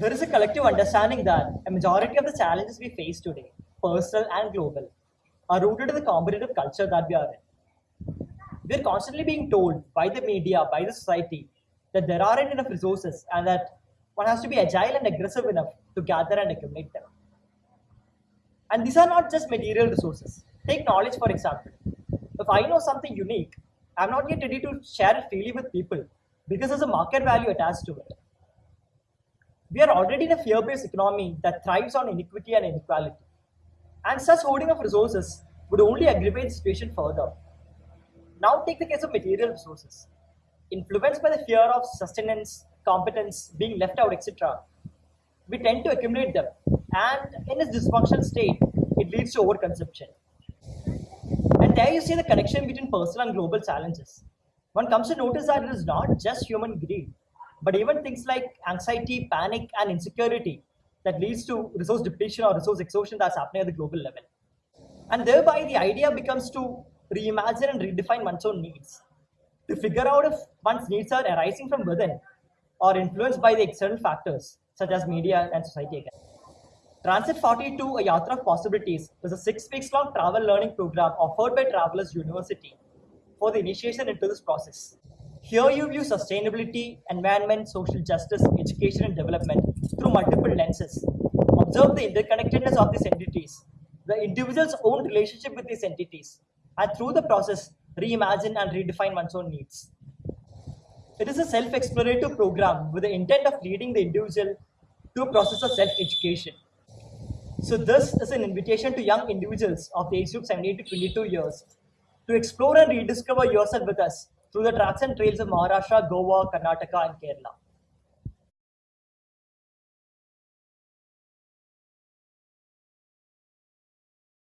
There is a collective understanding that a majority of the challenges we face today, personal and global, are rooted in the competitive culture that we are in. We are constantly being told by the media, by the society, that there aren't enough resources and that one has to be agile and aggressive enough to gather and accumulate them. And these are not just material resources. Take knowledge, for example. If I know something unique, I'm not yet ready to share it freely with people because there's a market value attached to it. We are already in a fear based economy that thrives on inequity and inequality. And such hoarding of resources would only aggravate the situation further. Now, take the case of material resources. Influenced by the fear of sustenance, competence, being left out, etc., we tend to accumulate them. And in this dysfunctional state, it leads to overconsumption. And there you see the connection between personal and global challenges. One comes to notice that it is not just human greed, but even things like anxiety, panic, and insecurity that leads to resource depletion or resource exhaustion that's happening at the global level. And thereby, the idea becomes to reimagine and redefine one's own needs, to figure out if one's needs are arising from within or influenced by the external factors such as media and society again. Transit 42, a Yatra of Possibilities, is a six weeks long travel learning program offered by Travelers University for the initiation into this process. Here you view sustainability, environment, social justice, education, and development through multiple lenses. Observe the interconnectedness of these entities, the individual's own relationship with these entities, and through the process, reimagine and redefine one's own needs. It is a self explorative program with the intent of leading the individual to a process of self education. So, this is an invitation to young individuals of the age group 17 to 22 years to explore and rediscover yourself with us through the tracks and trails of Maharashtra, Goa, Karnataka, and Kerala.